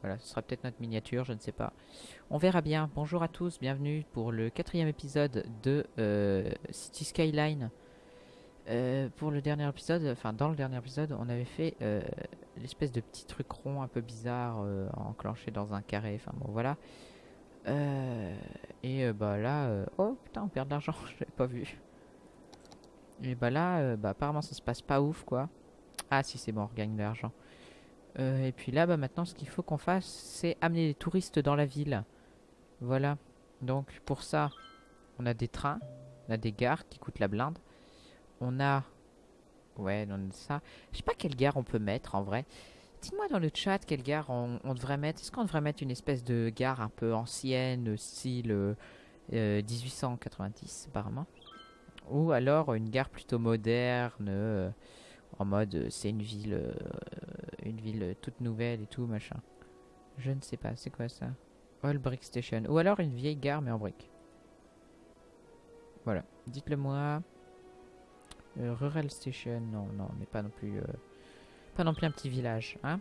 Voilà, ce sera peut-être notre miniature, je ne sais pas. On verra bien. Bonjour à tous, bienvenue pour le quatrième épisode de euh, City Skyline. Euh, pour le dernier épisode, enfin dans le dernier épisode, on avait fait euh, l'espèce de petit truc rond un peu bizarre enclenché dans un carré. Enfin bon, voilà. Et bah là, oh putain, on perd de l'argent, je l'avais pas vu. Et bah là, bah apparemment ça se passe pas ouf quoi. Ah si c'est bon, on regagne de l'argent. Euh, et puis là, bah maintenant, ce qu'il faut qu'on fasse, c'est amener les touristes dans la ville. Voilà. Donc pour ça, on a des trains, on a des gares qui coûtent la blinde. On a... Ouais, on a ça. Je sais pas quelle gare on peut mettre en vrai. Dites-moi dans le chat quelle gare on, devrait mettre. Est-ce qu'on devrait mettre une espèce de gare un peu ancienne, style euh, euh, 1890 apparemment? Ou alors une gare plutôt moderne, euh, en mode euh, c'est une ville, euh, une ville euh, toute nouvelle et tout machin. Je ne sais pas, c'est quoi ça? All Brick Station. Ou alors une vieille gare mais en briques. Voilà, dites-le moi. Rural Station, non, non, mais pas non plus, pas non plus un petit village, hein?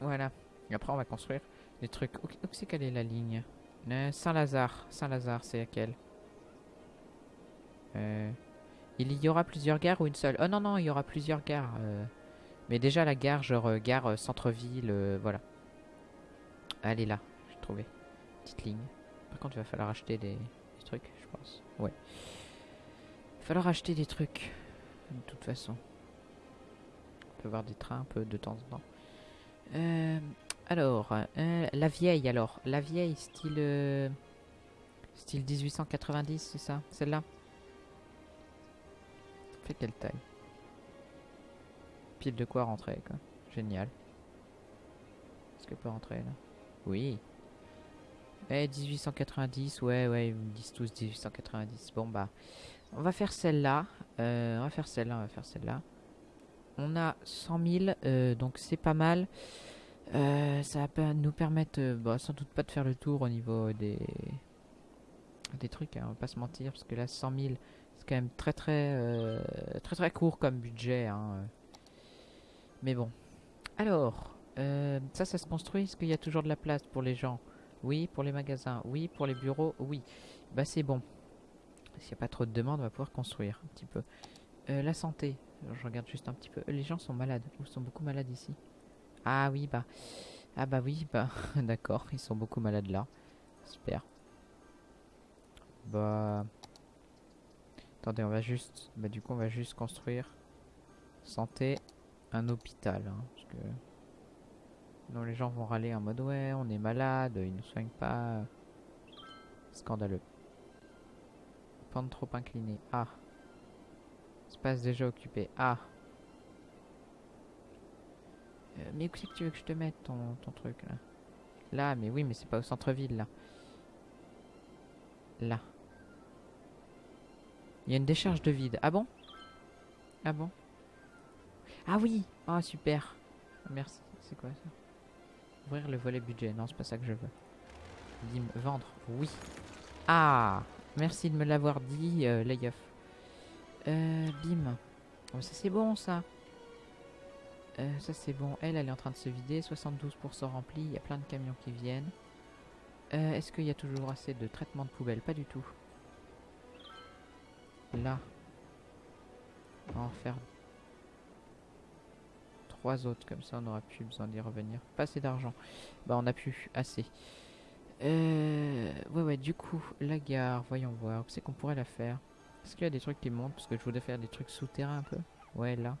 Voilà. Et après, on va construire des trucs. Où, c'est quelle est la ligne? Saint-Lazare. Saint-Lazare, c'est laquelle? Euh, Il y aura plusieurs gares ou une seule? Oh non, non, il y aura plusieurs gares. euh. Mais déjà, la gare, genre euh, gare euh, centre-ville, voilà. Elle est là, j'ai trouvé. Petite ligne. Par contre, il va falloir acheter des, trucs, je pense. Ouais. Il va falloir acheter des trucs. De toute façon. On peut voir des trains un peu de temps en temps. Alors, la vieille alors. La vieille, style... style 1890, c'est ça? Celle-là? Quelle taille Pile de quoi rentrer, quoi. Génial. Est-ce qu'elle peut rentrer, là? Oui. Eh, 1890, ouais, ouais, ils me disent tous 1890. Bon, bah, on va faire celle-là. Euh, on va faire celle-là, on va faire celle-là. On a 100 000, euh, donc c'est pas mal. Euh, ça va nous permettre, bah, sans doute pas de faire le tour au niveau des trucs, hein, on va pas se mentir, parce que là 100 000, c'est quand même très très euh, très très court comme budget. hein, euh. Mais bon. Alors, euh, ça, ça se construit. Est-ce qu'il y a toujours de la place pour les gens? Oui, pour les magasins. Oui, pour les bureaux. Oui. Bah c'est bon. S'il n'y a pas trop de demandes, on va pouvoir construire un petit peu. La santé. Je regarde juste un petit peu. Les gens sont malades. Ils sont beaucoup malades ici. Ah oui, bah. Ah bah oui, bah. D'accord, ils sont beaucoup malades là. Super. Bah. Attendez, on va juste. Bah, du coup, on va juste construire. Santé. Un hôpital. hein, parce que. Non, les gens vont râler en mode ouais, on est malade, ils nous soignent pas. Scandaleux. Pente trop inclinée. Ah. Espace déjà occupé. Ah. Euh, mais où c'est que tu veux que je te mette ton, ton truc là? Là, mais oui, mais c'est pas au centre-ville là. Là. Il y a une décharge de vide. Ah bon? Ah bon? Ah oui Ah super. Merci. C'est quoi ça? Ouvrir le volet budget. Non, c'est pas ça que je veux. Bim, vendre. Oui. Ah Merci de me l'avoir dit, euh, Layoff. Euh, bim. Oh, ça c'est bon ça. Euh, ça c'est bon. Elle, elle est en train de se vider. 72% rempli. Il y a plein de camions qui viennent. Euh, Est-ce qu'il y a toujours assez de traitement de poubelle Pas du tout. Là. On va en faire trois autres. Comme ça, on n'aura plus besoin d'y revenir. Pas assez d'argent. Bah, on a plus assez. Euh, ouais, ouais, du coup, la gare, voyons voir. C'est qu'on pourrait la faire? Est-ce qu'il y a des trucs qui montent? Parce que je voudrais faire des trucs souterrains un peu. Ouais, là.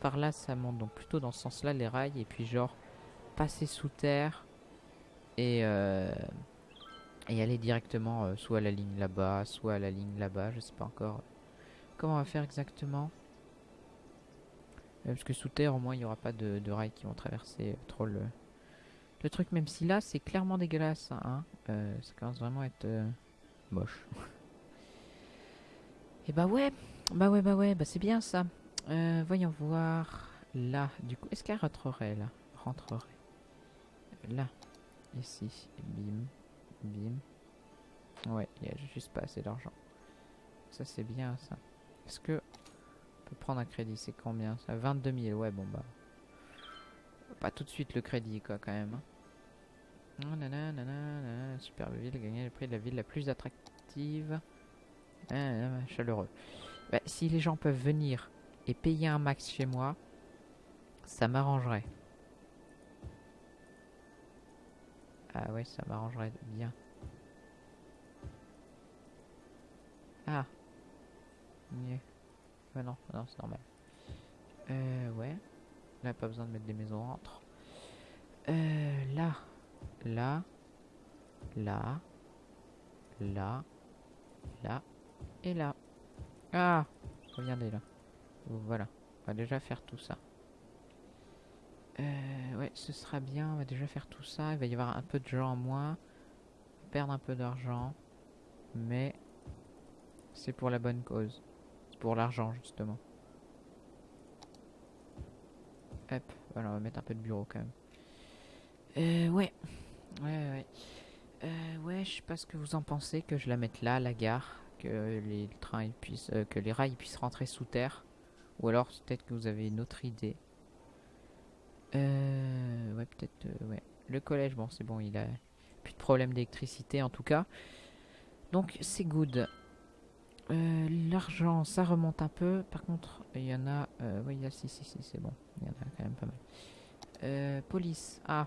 Par là, ça monte. Donc, plutôt dans ce sens-là, les rails. Et puis, genre, passer sous terre. Et, euh, et aller directement euh, soit à la ligne là-bas, soit à la ligne là-bas. Je sais pas encore comment on va faire exactement. Euh, parce que sous terre, au moins, il n'y aura pas de, rails qui vont traverser euh, trop le, truc. Même si là, c'est clairement dégueulasse. Hein. Euh, ça commence vraiment à être euh, moche. Et bah ouais, bah ouais, bah ouais, bah c'est bien ça. Euh, voyons voir. Là, du coup, est-ce qu'elle rentrerait là? Rentrerait. Là, ici, bim, bim. Ouais, il y a juste pas assez d'argent. Ça, c'est bien ça. Est-ce que on peut prendre un crédit? C'est combien ça? 22 000, ouais, bon bah. pas tout de suite le crédit, quoi, quand même. hein. Oh, superbe ville, gagner le prix de la ville la plus attractive. Ah, ah, chaleureux. Bah, si les gens peuvent venir et payer un max chez moi, ça m'arrangerait. Ah ouais, ça m'arrangerait bien. Ah. Mieux. Ah non, non, c'est normal. Euh, ouais. Là, pas besoin de mettre des maisons entre. Euh, là. Là. Là. Là. Là. Et là. Ah Regardez là. Voilà. On va déjà faire tout ça. Euh, ouais, ce sera bien. On va déjà faire tout ça. Il va y avoir un peu de gens en moins. Perdre un peu d'argent. Mais c'est pour la bonne cause. C'est pour l'argent, justement. Hop, voilà, on va mettre un peu de bureau quand même. Euh, ouais. Ouais, ouais. Euh, ouais, je sais pas ce que vous en pensez, que je la mette là, la gare, que les trains puissent, euh, que les rails ils puissent rentrer sous terre, ou alors peut-être que vous avez une autre idée. Euh, ouais, peut-être, euh, ouais. Le collège, bon, c'est bon, il a plus de problème d'électricité en tout cas. Donc c'est good. Euh, L'argent, ça remonte un peu. Par contre, il y en a. Euh, oui, il si, si, si, c'est bon. Il y en a quand même pas mal. Euh, police. Ah.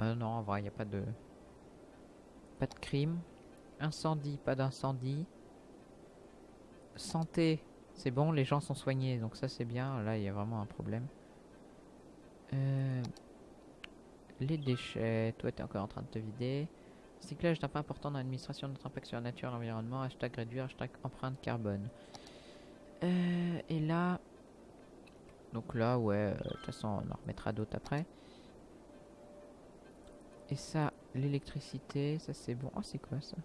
Non, en vrai, il n'y a pas de. Pas de crime. Incendie, pas d'incendie. Santé, c'est bon, les gens sont soignés, donc ça c'est bien. Là, il y a vraiment un problème. Euh, les déchets, toi t'es encore en train de te vider. Cyclage est un pas important dans l'administration de notre impact sur la nature et l'environnement. Hashtag réduire, hashtag empreinte carbone. Euh, et là... Donc là, ouais, euh, de toute façon, on en remettra d'autres après. Et ça, l'électricité, ça c'est bon. Oh, c'est quoi ça?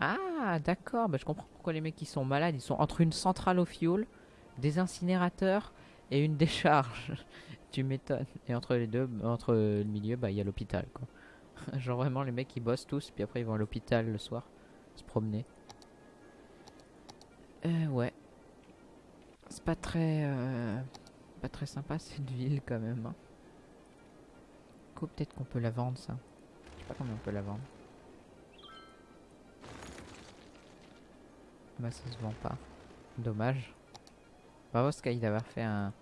Ah, d'accord. Bah, je comprends pourquoi les mecs qui sont malades, ils sont entre une centrale au fioul, des incinérateurs et une décharge. tu m'étonnes. Et entre les deux, entre le milieu, bah il y a l'hôpital, quoi. Genre vraiment, les mecs ils bossent tous, puis après ils vont à l'hôpital le soir, se promener. Euh, ouais. C'est pas très, euh, pas très sympa cette ville quand même. Hein. Du coup, peut-être qu'on peut la vendre ça. Je sais pas combien on peut la vendre. Bah ça se vend pas. Dommage. Bravo Sky d'avoir fait un,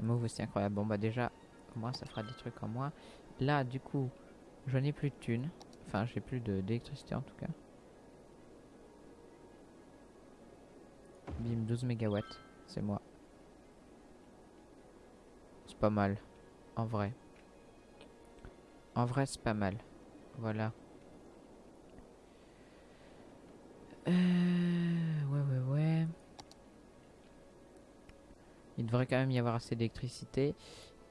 un move aussi incroyable. Bon bah déjà, moins ça fera des trucs en moins. Là du coup, je n'ai plus de thunes. Enfin, j'ai plus d'électricité en tout cas. Bim, 12 mégawatts. C'est moi. C'est pas mal. En vrai. En vrai, c'est pas mal. Voilà. Euh, ouais, ouais, ouais. Il devrait quand même y avoir assez d'électricité.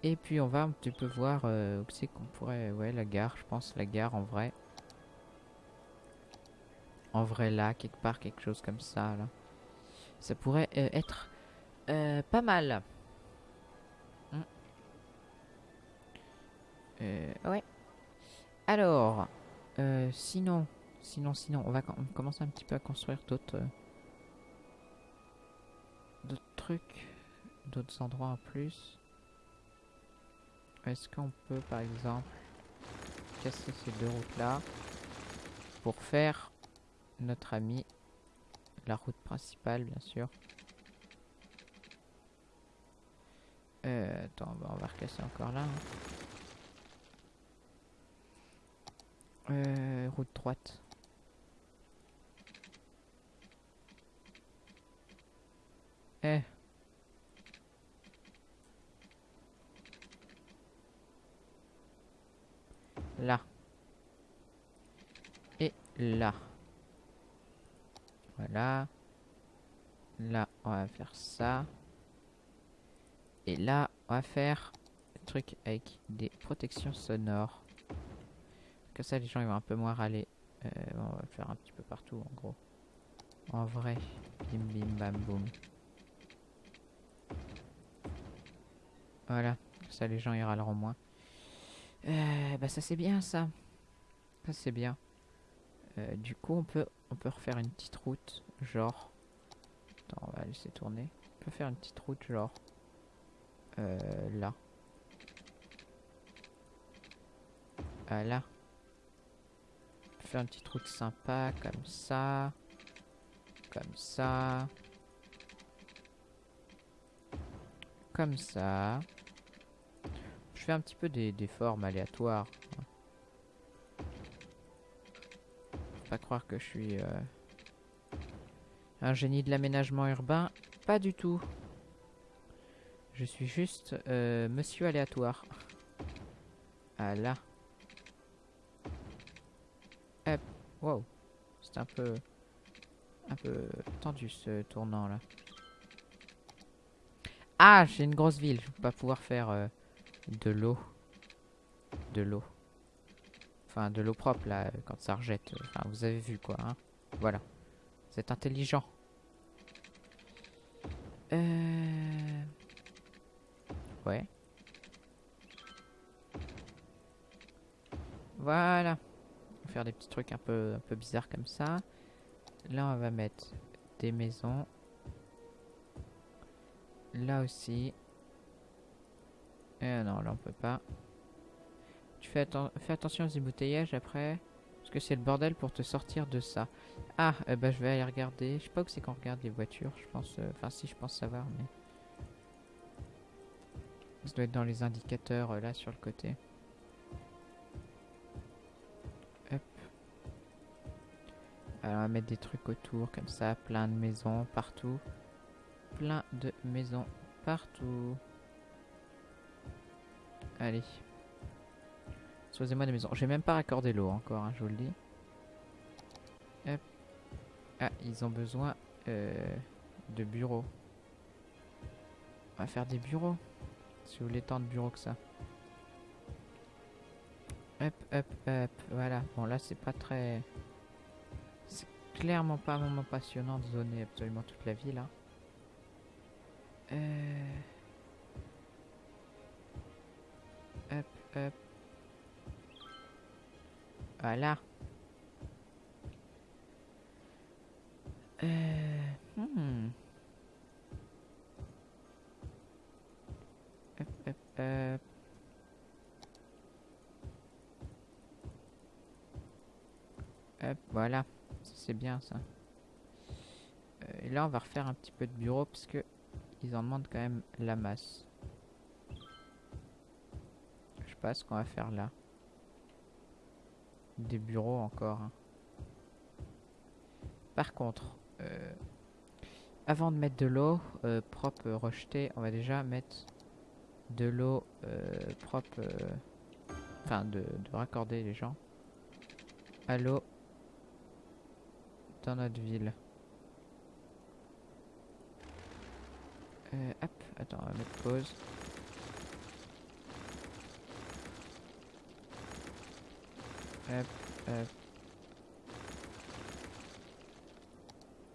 Et puis on va un petit peu voir euh, où c'est qu'on pourrait... Ouais, la gare, je pense, la gare en vrai. En vrai là, quelque part, quelque chose comme ça, là. Ça pourrait euh, être euh, pas mal. Hmm. Ouais. Alors, sinon, sinon, sinon, on va com- commencer un petit peu à construire d'autres... d'autres trucs, d'autres endroits en plus. Est-ce qu'on peut par exemple casser ces deux routes là pour faire notre ami la route principale bien sûr? Euh, attends, on va recasser encore là. hein. Euh, route droite. Eh. Là. Et là. Voilà. Là, on va faire ça. Et là, on va faire le truc avec des protections sonores. Comme ça, les gens ils vont un peu moins râler. Euh, on va faire un petit peu partout, en gros. En vrai. Bim bim bam boum. Voilà. Comme ça, les gens ils râleront moins. Euh, bah ça c'est bien ça. Ça c'est bien. Euh, du coup on peut on peut refaire une petite route genre. Attends, on va laisser tourner. On peut faire une petite route genre euh, là. Ah, là. On peut faire une petite route sympa comme ça. Comme ça. Comme ça. Je fais un petit peu des, formes aléatoires. Faut pas croire que je suis euh, un génie de l'aménagement urbain. Pas du tout. Je suis juste euh, monsieur aléatoire. Voilà. Hop. Wow. C'est un peu... Un peu tendu ce tournant là. Ah, j'ai une grosse ville. Je vais pas pouvoir faire euh, de l'eau. De l'eau. Enfin, de l'eau propre là, quand ça rejette. Enfin, vous avez vu quoi, hein. Voilà. Vous êtes intelligent. Euh... Ouais. Voilà. On va faire des petits trucs un peu, un peu bizarres comme ça. Là, on va mettre des maisons. Là aussi. Euh, non, là, on peut pas. Tu fais, fais attention aux embouteillages après. Parce que c'est le bordel pour te sortir de ça. Ah, bah je vais aller regarder. Je sais pas où c'est qu'on regarde les voitures. Je pense... euh, Enfin, si, je pense savoir, mais... Ça doit être dans les indicateurs, euh, là, sur le côté. Hop. Alors, on va mettre des trucs autour, comme ça. Plein de maisons, partout. Plein de maisons, partout. Allez. Choisissez-moi des maisons. J'ai même pas raccordé l'eau encore, hein, je vous le dis. Hop. Ah, ils ont besoin euh, de bureaux. On va faire des bureaux. Si vous voulez tant de bureaux que ça. Hop, hop, hop. Voilà. Bon, là, c'est pas très... C'est clairement pas un moment passionnant de zoner absolument toute la ville. Hein. Euh... Voilà. Euh... Hmm. Voilà. C'est bien ça. Euh, et là, on va refaire un petit peu de bureau parce que ils en demandent quand même la masse. Pas ce qu'on va faire là. Des bureaux encore. hein. Par contre, euh, avant de mettre de l'eau euh, propre euh, rejetée, on va déjà mettre de l'eau propre. Enfin, de, de raccorder les gens à l'eau dans notre ville. Hop, attends, on va mettre pause. Hop, hop.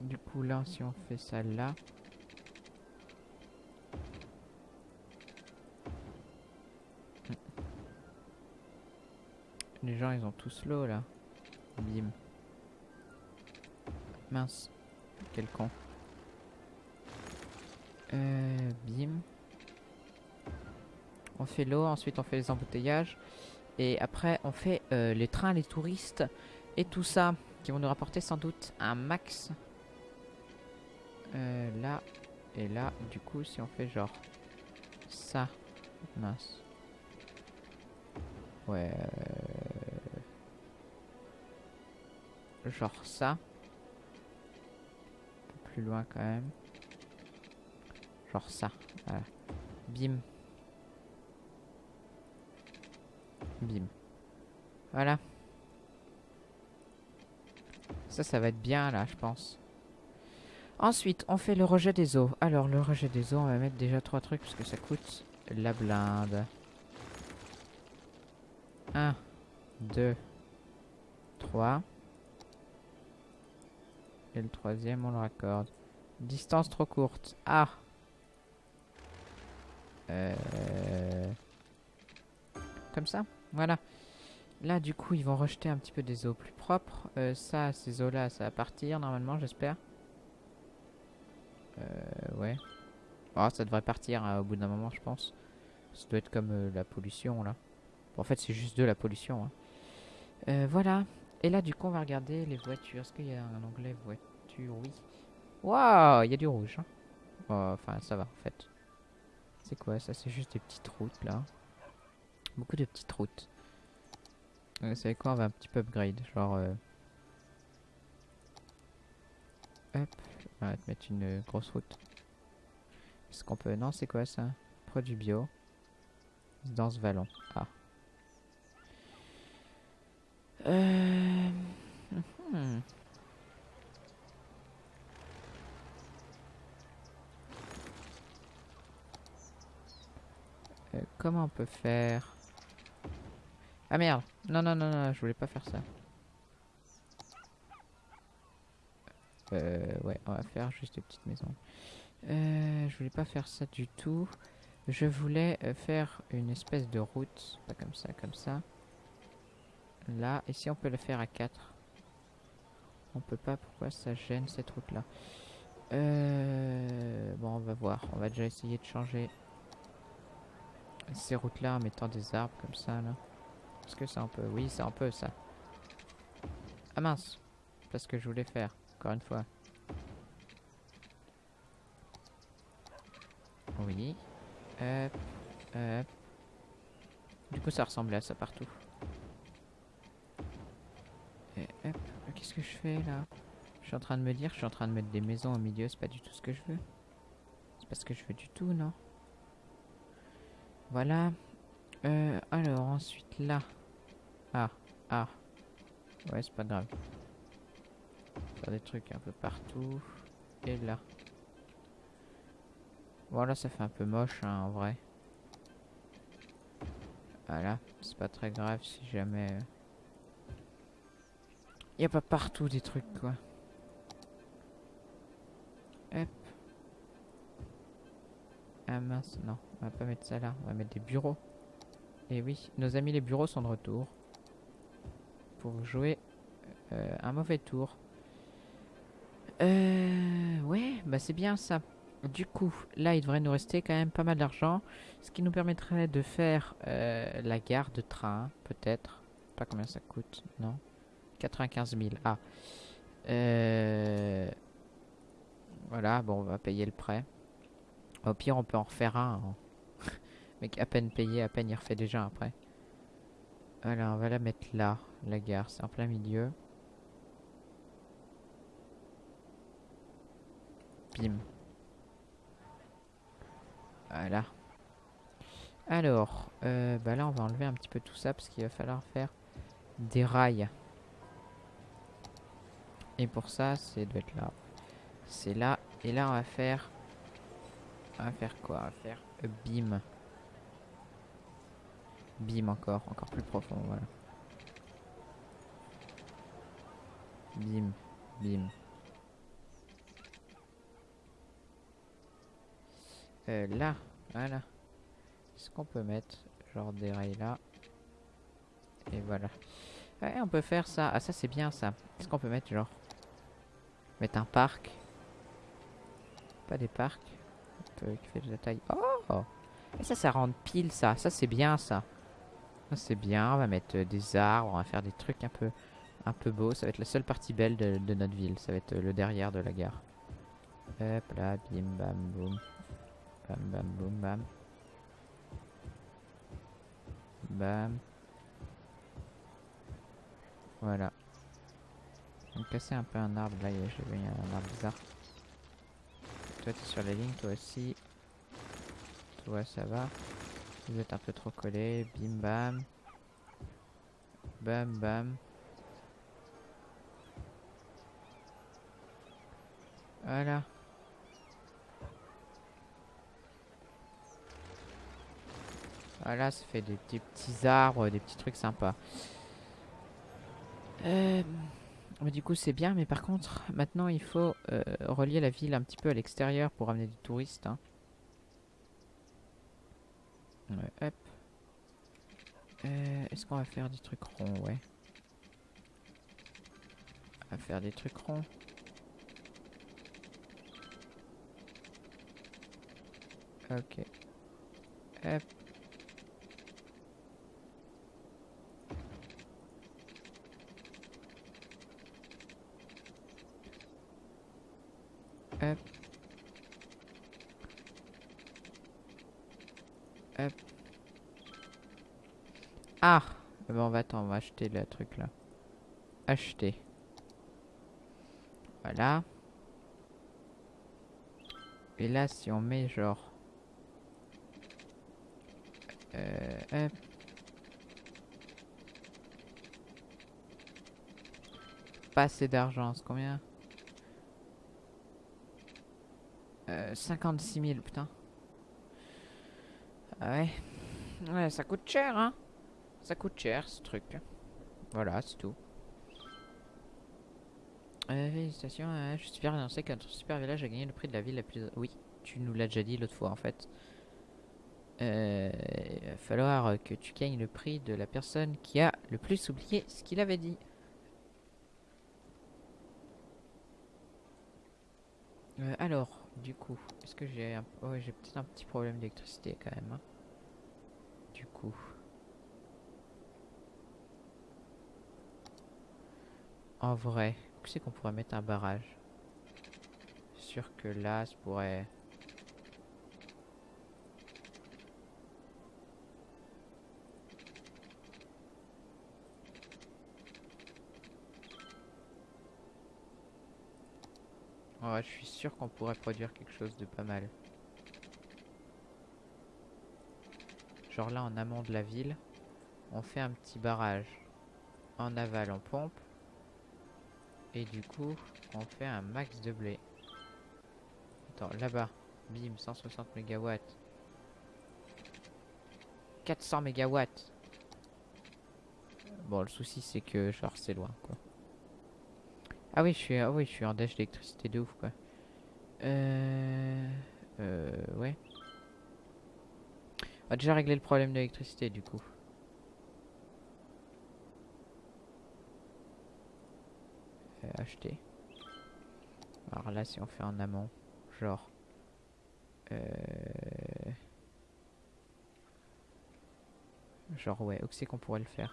Du coup, là, si on fait ça là. Hmm. Les gens, ils ont tous l'eau là. Bim. Mince. Quel con. Euh, bim. On fait l'eau, ensuite on fait les embouteillages. Et après on fait euh, les trains, les touristes et tout ça. Qui vont nous rapporter sans doute un max. Euh, là et là. Du coup si on fait genre ça. Mince. Ouais. euh, Genre ça. Un peu plus loin quand même. Genre ça. Voilà. Bim. Bim. Voilà. Ça, ça va être bien là, je pense. Ensuite, on fait le rejet des eaux. Alors, le rejet des eaux, on va mettre déjà trois trucs parce que ça coûte la blinde. 1, 2, 3. Et le troisième, on le raccorde. Distance trop courte. Ah euh... Comme ça? Voilà. Là, du coup, ils vont rejeter un petit peu des eaux plus propres. Euh, ça, ces eaux-là, ça va partir normalement, j'espère. Euh, ouais. Oh, ça devrait partir hein, au bout d'un moment, je pense. Ça doit être comme euh, la pollution, là. En fait, c'est juste de la pollution. hein. Euh, voilà. Et là, du coup, on va regarder les voitures. Est-ce qu'il y a un onglet voiture? Oui. Waouh, il y a du rouge. Hein. Oh, enfin, ça va, en fait. C'est quoi ça? C'est juste des petites routes, là. Beaucoup de petites routes. Vous savez quoi On va un petit peu upgrade. Genre... euh, Hop. On va te mettre une euh, grosse route. Est-ce qu'on peut... Non, c'est quoi ça? Produit bio. Dans ce vallon. Ah. Euh... mhm. Euh, comment on peut faire? Ah merde Non, non, non, non, je voulais pas faire ça. Euh, ouais, on va faire juste des petites maisons. Euh, je voulais pas faire ça du tout. Je voulais euh, faire une espèce de route, pas comme ça, comme ça. Là, si on peut le faire à 4 On peut pas, pourquoi ça gêne cette route là euh, Bon, on va voir, on va déjà essayer de changer ces routes là en mettant des arbres comme ça là. Est-ce que c'est un peu Oui, c'est un peu ça. Ah mince C'est pas ce que je voulais faire, encore une fois. Oui. Hop, hop. Du coup, ça ressemblait à ça partout. Et hop, qu'est-ce que je fais là? Je suis en train de me dire, je suis en train de mettre des maisons au milieu, c'est pas du tout ce que je veux. C'est pas ce que je veux du tout, non? Voilà. Euh, alors, ensuite là. Ah. Ouais, c'est pas grave. Faire des trucs un peu partout. Et là. Voilà, ça fait un peu moche, hein, en vrai. Voilà, c'est pas très grave si jamais... euh, Y a pas partout des trucs, quoi. Hop. Ah mince, non, on va pas mettre ça là, on va mettre des bureaux. Et oui, nos amis les bureaux sont de retour. Jouer euh, un mauvais tour. Euh... Ouais, bah c'est bien ça. Du coup, là, il devrait nous rester quand même pas mal d'argent. Ce qui nous permettrait de faire euh, la gare de train, peut-être. Pas combien ça coûte, non 95 000. Ah. Voilà, bon, on va payer le prêt. Au pire, on peut en refaire un. hein. Mec, à peine payé, à peine il refait déjà prêt. Voilà, on va la mettre là, la gare. C'est en plein milieu. Bim. Voilà. Alors, euh, bah là on va enlever un petit peu tout ça parce qu'il va falloir faire des rails. Et pour ça, c'est doit être là. C'est là. Et là on va faire... On va faire quoi? On va faire euh, bim. Bim encore, encore plus profond, voilà. Bim, bim. Euh, là, voilà. Est-ce qu'on peut mettre? Genre des rails là Et voilà. Ouais, on peut faire ça. Ah, ça c'est bien ça. Est-ce qu'on peut mettre genre? Mettre un parc Pas des parcs. Un peu qui fait de la taille. Oh Et ça, ça rend pile ça. Ça c'est bien ça. Ça c'est bien. On va mettre euh, des arbres. On va faire des trucs un peu un peu beaux. Ça va être la seule partie belle de, notre ville. Ça va être euh, le derrière de la gare. Hop là, bim bam boum. Bam bam boum bam. Bam. Voilà. On va casser un peu un arbre là, j'ai vu un arbre bizarre. Toi t'es sur la ligne, toi aussi. Toi ça va. Vous êtes un peu trop collé. Bim bam. Bam bam. Voilà. Voilà, ça fait des, petits arbres, des petits trucs sympas. Euh, du coup, c'est bien, mais par contre, maintenant, il faut euh, relier la ville un petit peu à l'extérieur pour amener des touristes. hein. Ouais, hop. Euh, Est-ce qu'on va faire des trucs ronds? Ouais. On va faire des trucs ronds. Ok. Hop. Ah Bon, on va attendre, on va acheter le truc là. Acheter. Voilà. Et là, si on met genre... Euh, hop. Pas assez d'argent, c'est combien? Euh, 56 000, putain. Ah ouais. Ouais, ça coûte cher, hein. Ça coûte cher, ce truc. Voilà, c'est tout. Euh, félicitations, euh, je suis fier d'annoncer que super village a gagné le prix de la ville la plus... Oui, tu nous l'as déjà dit l'autre fois, en fait. Euh, il va falloir que tu gagnes le prix de la personne qui a le plus oublié ce qu'il avait dit. Alors, du coup, est-ce que j'ai un... Oh, j'ai peut-être un petit problème d'électricité quand même. Hein. Du coup. En vrai, c'est qu'on pourrait mettre un barrage? Sûr que là, ça pourrait... Ouais, je suis sûr qu'on pourrait produire quelque chose de pas mal. Genre là, en amont de la ville, on fait un petit barrage. En aval, on pompe. Et du coup, on fait un max de blé. Attends, là-bas. Bim, 160 MW. 400 MW. Bon, le souci, c'est que, genre, c'est loin, quoi. Ah oui, je suis, ah oui, je suis en dash d'électricité de ouf, quoi. Euh... Euh... Ouais. On va déjà régler le problème d'électricité, du coup. Acheter. Alors là, si on fait en amont, genre... Euh... Genre, ouais, où c'est qu'on pourrait le faire?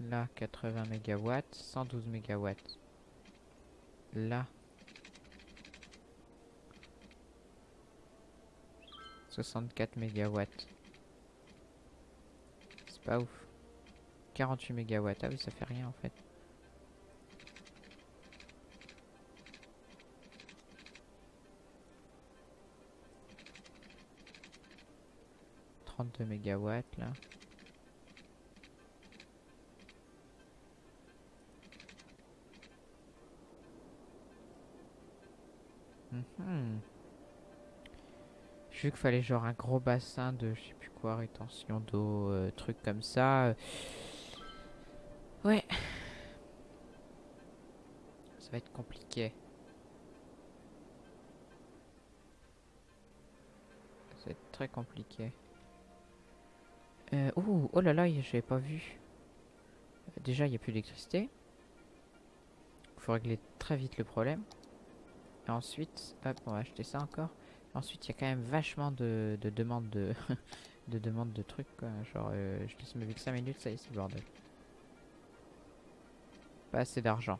Là, 80 MW, 112 MW. Là. 64 MW. C'est pas ouf. 48 MW. Ah oui, ça fait rien en fait. « 32 mégawatts là. Mhm. J'ai vu qu'il fallait genre un gros bassin de je sais plus quoi, rétention d'eau, euh, truc comme ça. Va être compliqué. Être très compliqué. Euh, oh, oh là là, j'avais pas vu. Déjà, il n'y a plus d'électricité. Il faut régler très vite le problème. Et ensuite, hop, on va acheter ça encore. Ensuite, il y a quand même vachement de, de demandes de, de de trucs. Quoi. Genre, euh, je laisse me que 5 minutes, ça y est, c'est le bordel. Pas assez d'argent.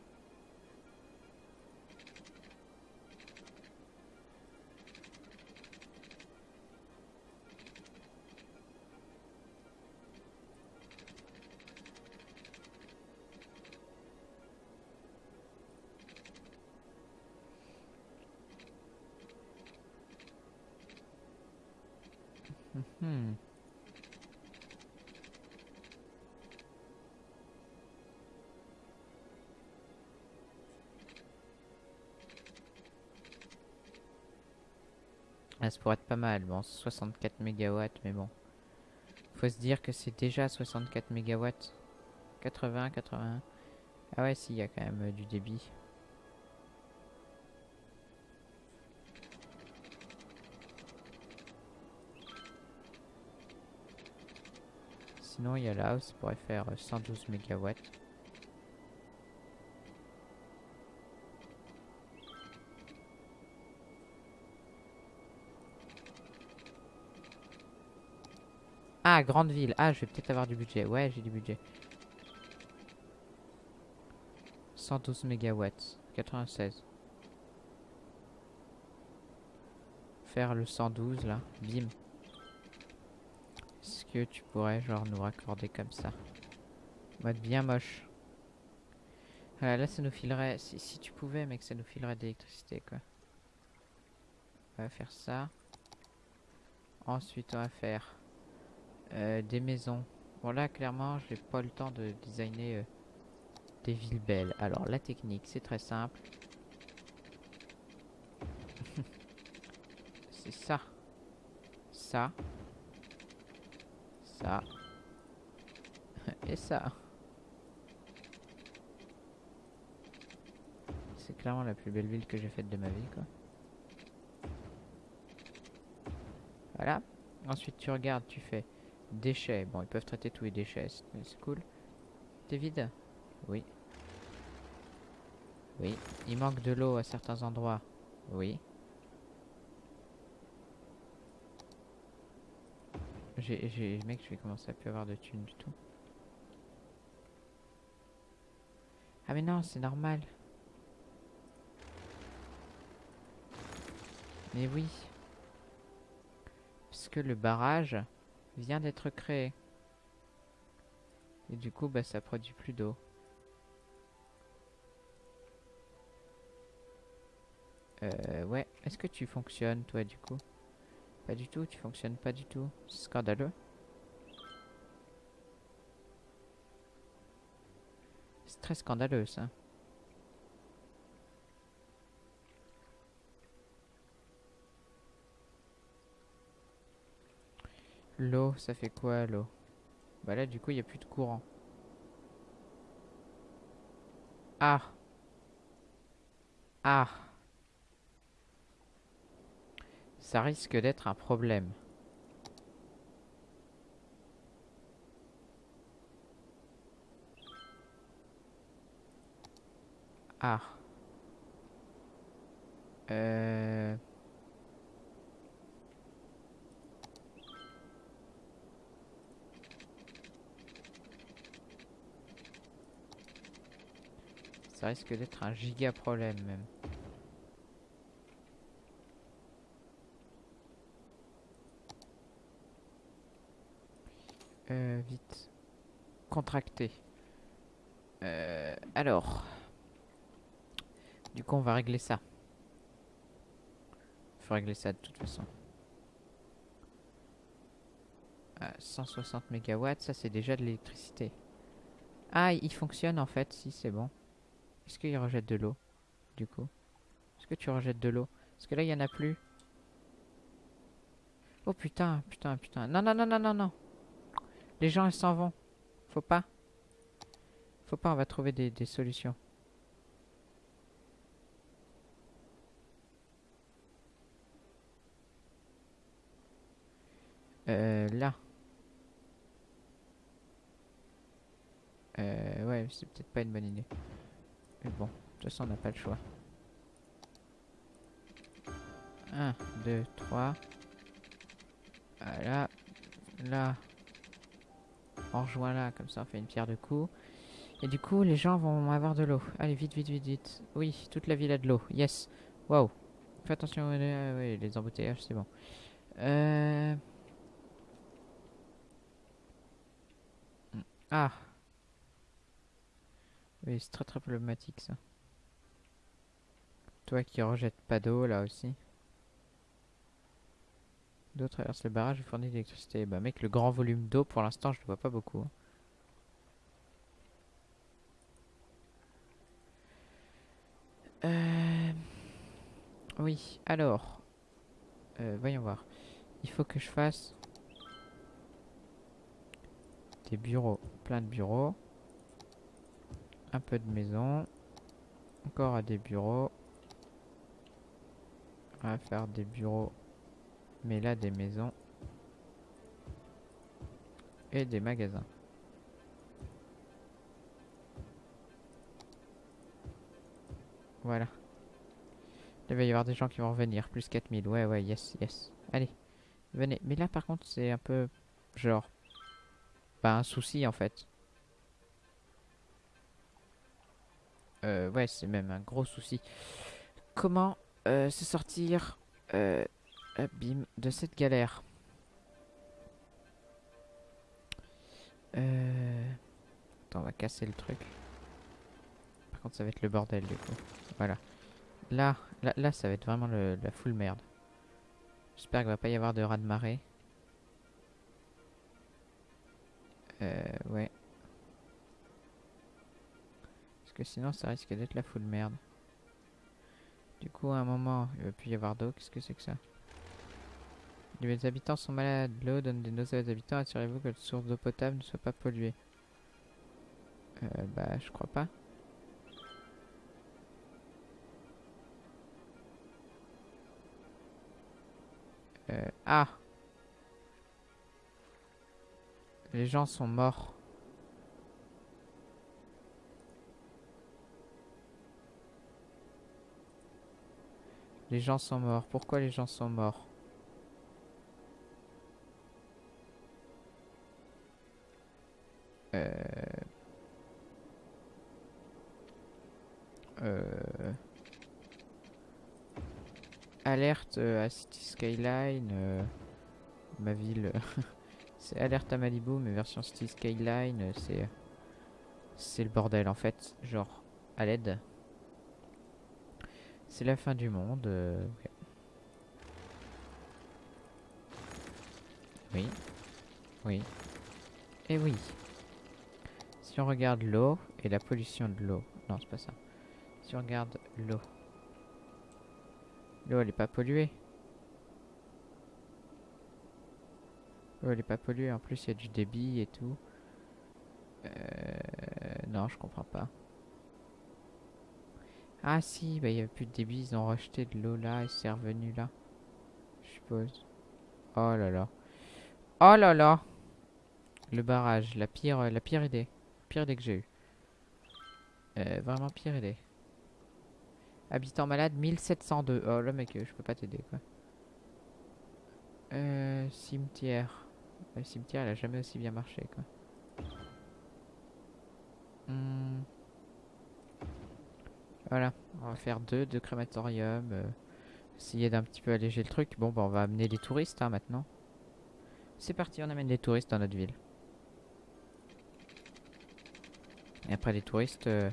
Hmm. Ah, ça pourrait être pas mal. Bon, 64 mégawatts, mais bon. Faut se dire que c'est déjà 64 mégawatts. 80, 81. Ah ouais, si, il y a quand même euh, du débit. Sinon, il y a là où ça pourrait faire 112 mégawatts. Ah, grande ville. Ah, je vais peut-être avoir du budget. Ouais, j'ai du budget. 112 mégawatts. 96. Faire le 112 là. Bim. Est-ce que tu pourrais genre nous raccorder comme ça? Mode bien moche. Voilà, là ça nous filerait... Si, si tu pouvais mec, ça nous filerait d'électricité quoi. On va faire ça. Ensuite on va faire euh, des maisons. Bon là clairement j'ai pas le temps de designer euh, des villes belles. Alors la technique c'est très simple. c'est ça. Ça. Ça. Et ça. C'est clairement la plus belle ville que j'ai faite de ma vie quoi. Voilà. Ensuite tu regardes, tu fais déchets. Bon ils peuvent traiter tous les déchets, c'est cool. T'es vide? Oui. Oui. Il manque de l'eau à certains endroits. Oui. J'ai, mec, je vais commencer à plus avoir de thunes du tout. Ah mais non, c'est normal. Mais oui. Parce que le barrage vient d'être créé. Et du coup, bah, ça produit plus d'eau. Euh, ouais. Est-ce que tu fonctionnes, toi, du coup? Pas du tout, tu fonctionnes pas du tout. C'est scandaleux. C'est très scandaleux, ça. L'eau, ça fait quoi, l'eau? Bah là, du coup, il n'y a plus de courant. Ah Ah Ça risque d'être un problème. Ah. Euh... Ça risque d'être un giga problème même. Euh, vite. Contracté. Euh, alors. Du coup, on va régler ça. Faut régler ça de toute façon. 160 mégawatts, ça c'est déjà de l'électricité. Ah, il fonctionne en fait, si c'est bon. Est-ce qu'il rejette de l'eau Du coup? Est-ce que tu rejettes de l'eau? Parce que là, il n'y en a plus. Oh putain, putain, putain. Non, non, non, non, non, non. Les gens, ils s'en vont. Faut pas. Faut pas, on va trouver des, des solutions. Euh, là. Euh, ouais, c'est peut-être pas une bonne idée. Mais bon, de toute façon, on n'a pas le choix. 1, 2, 3. Voilà. Là. On rejoint là, comme ça on fait une pierre de coups. Et du coup, les gens vont avoir de l'eau. Allez, vite, vite, vite, vite. Oui, toute la ville a de l'eau. Yes. Waouh. Fais attention, euh, oui, les embouteillages, c'est bon. Euh... Ah. Oui, c'est très très problématique ça. Toi qui rejettes pas d'eau là aussi. D'eau traverse le barrage et fournit l'électricité. Bah mec, le grand volume d'eau pour l'instant je ne vois pas beaucoup. Hein. Euh... Oui, alors. Euh, voyons voir. Il faut que je fasse des bureaux, plein de bureaux un peu de maison. Encore à des bureaux. On va faire des bureaux. Mais là, des maisons. Et des magasins. Voilà. Il va y avoir des gens qui vont revenir. Plus 4000. Ouais, ouais, yes, yes. Allez. Venez. Mais là, par contre, c'est un peu... Genre... Pas un souci, en fait. Euh, ouais, c'est même un gros souci. Comment euh, se sortir euh, de cette galère? Euh... Attends, on va casser le truc. Par contre, ça va être le bordel du coup. Voilà. Là, là, là ça va être vraiment le, la full merde. J'espère qu'il va pas y avoir de raz de marée. Euh, ouais. Que sinon, ça risque d'être la full merde. Du coup, à un moment, il va plus y avoir d'eau. Qu'est-ce que c'est que ça? Les habitants sont malades. L'eau donne des nausées aux habitants. Assurez-vous que la source d'eau potable ne soit pas polluée. Euh, bah, je crois pas. Euh, ah Les gens sont morts. Les gens sont morts. Pourquoi les gens sont morts? Euh... Euh... Alerte à City Skyline. euh, ma ville. c'est alerte à Malibu, mais version City Skyline, c'est. C'est le bordel en fait. Genre, à l'aide. C'est la fin du monde. euh. Oui. Oui. Et oui. Si on regarde l'eau et la pollution de l'eau. Non, c'est pas ça. Si on regarde l'eau. L'eau, elle est pas polluée. L'eau, elle est pas polluée. En plus, il y a du débit et tout. Euh, non, je comprends pas. Ah si, bah il y avait plus de débit. Ils ont rejeté de l'eau là et c'est revenu là. Je suppose. Oh là là. Oh là là. Le barrage, la pire, la pire idée. Pire idée que j'ai eue. Euh, vraiment pire idée. Habitant malade 1702. Oh là mec, je peux pas t'aider quoi. Euh, cimetière. Le cimetière, elle a jamais aussi bien marché quoi. Hmm. Voilà, on va faire deux, deux crématoriums. euh, essayer d'un petit peu alléger le truc. Bon, bah on va amener des touristes hein, maintenant. C'est parti, on amène des touristes dans notre ville. Et après les touristes, euh,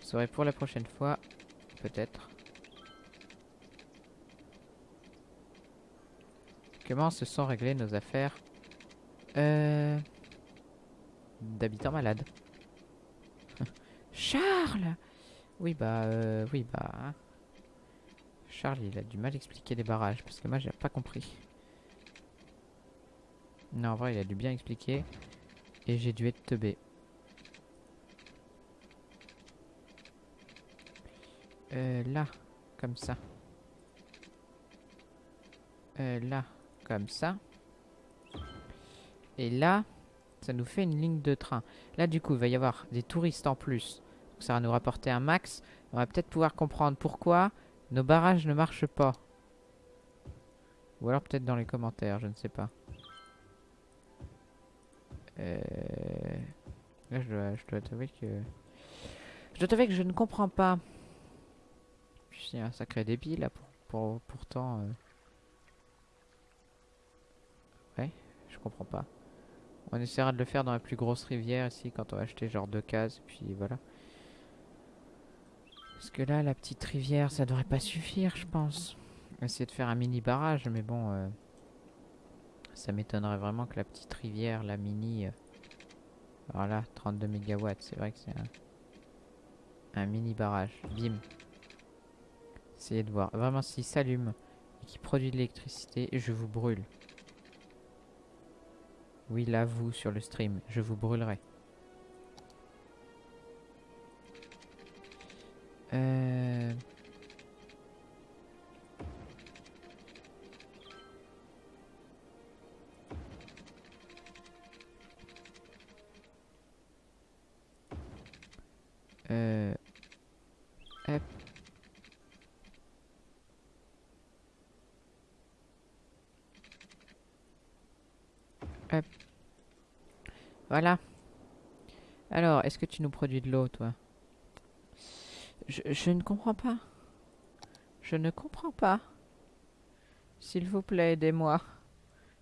vous saurez pour la prochaine fois, peut-être. Comment se sont réglées nos affaires euh, d'habitants malades? Charles Oui bah euh, oui bah hein. Charles il a du mal à expliquer les barrages parce que moi j'ai pas compris. Non en vrai il a dû bien expliquer et j'ai dû être teubé. Euh, là, comme ça. Euh, là, comme ça. Et là, ça nous fait une ligne de train. Là, du coup, il va y avoir des touristes en plus. Ça va nous rapporter un max. On va peut-être pouvoir comprendre pourquoi nos barrages ne marchent pas. Ou alors peut-être dans les commentaires, je ne sais pas. Euh... Là, je dois, je dois t'avouer que... Je dois t'avouer que je ne comprends pas. Y a un sacré débit là, pour, pour- pourtant... euh. Ouais, je comprends pas. On essaiera de le faire dans la plus grosse rivière ici quand on va acheter genre deux cases, puis voilà. Parce que là, la petite rivière, ça devrait pas suffire, je pense. Essayer de faire un mini barrage, mais bon, euh, ça m'étonnerait vraiment que la petite rivière, la mini, euh, alors là, 32 mégawatts, c'est vrai que c'est un, un mini barrage. Bim. Essayez de voir. Vraiment, s'il s'allume et qu'il produit de l'électricité, je vous brûle. Oui, là, vous, sur le stream, je vous brûlerai. Euh... Euh... Voilà. Alors, est-ce que tu nous produis de l'eau, toi? Je, ne comprends pas. Je ne comprends pas. S'il vous plaît, aidez-moi.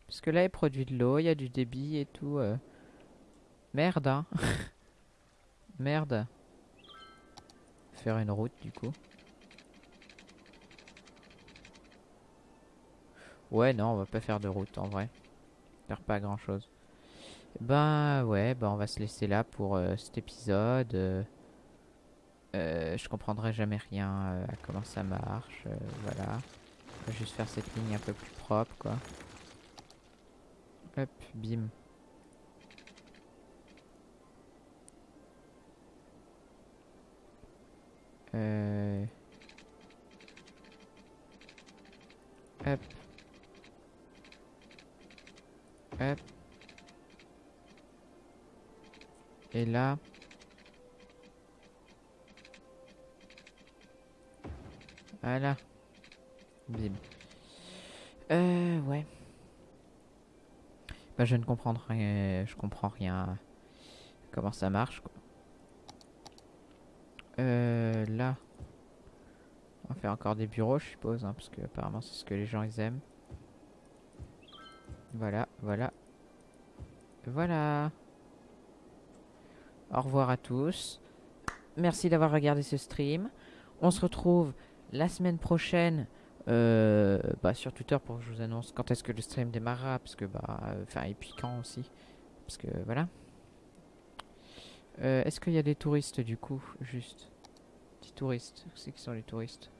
Parce que là, il produit de l'eau, il y a du débit et tout. euh. Merde, hein. Merde. Faire une route, du coup. Ouais, non, on va pas faire de route, en vrai. Faire pas grand-chose. Ben, ouais, ben on va se laisser là pour euh, cet épisode. euh. Euh, je comprendrai jamais rien euh, à comment ça marche. euh, voilà. Juste faire cette ligne un peu plus propre, quoi. Hop, bim. Hop. Hop. Et là... Voilà. Bim. Euh, ouais. Bah, je ne comprends rien. Je comprends rien. Comment ça marche. Euh, là. On faire encore des bureaux, je suppose, hein, parce que apparemment c'est ce que les gens aiment. Voilà, voilà. Voilà. Au revoir à tous. Merci d'avoir regardé ce stream. On se retrouve la semaine prochaine euh, bah, sur Twitter pour que je vous annonce quand est-ce que le stream démarrera. Parce que, bah, euh, enfin, et puis quand aussi. Parce que, voilà. Euh, est-ce qu'il y a des touristes du coup Juste? Petits touristes. C'est qui sont les touristes?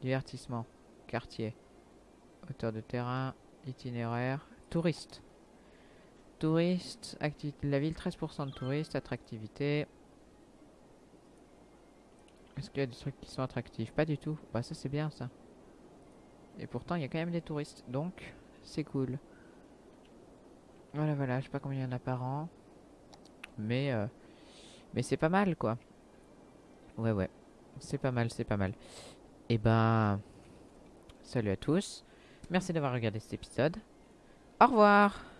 Divertissement. Quartier. Hauteur de terrain. Itinéraire. Touristes. Touristes. La ville. 13% de touristes. Attractivité. Est-ce qu'il y a des trucs qui sont attractifs? Pas du tout. Bah ça c'est bien ça. Et pourtant il y a quand même des touristes. Donc c'est cool. Voilà voilà. Je sais pas combien il y en a par an. Mais, euh, mais c'est pas mal quoi. Ouais ouais. C'est pas mal, c'est pas mal. Et ben... Salut à tous. Merci d'avoir regardé cet épisode. Au revoir